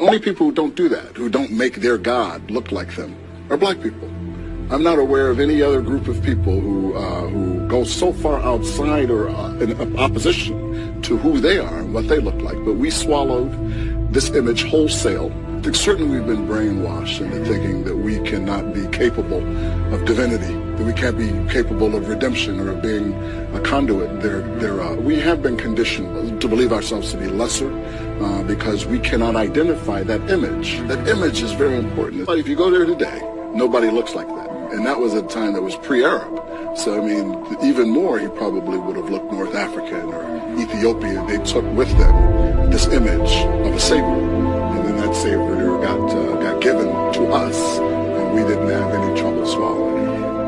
only people who don't do that, who don't make their God look like them, are black people. I'm not aware of any other group of people who uh, who go so far outside or uh, in opposition to who they are and what they look like. But we swallowed this image wholesale. Certainly, we've been brainwashed into thinking that we cannot be capable of divinity, that we can't be capable of redemption or of being a conduit. There, there, uh, we have been conditioned to believe ourselves to be lesser uh, because we cannot identify that image. That image is very important. But if you go there today, nobody looks like that. And that was a time that was pre-Arab. So, I mean, even more, he probably would have looked North African or Ethiopian. They took with them this us, and we didn't have any it.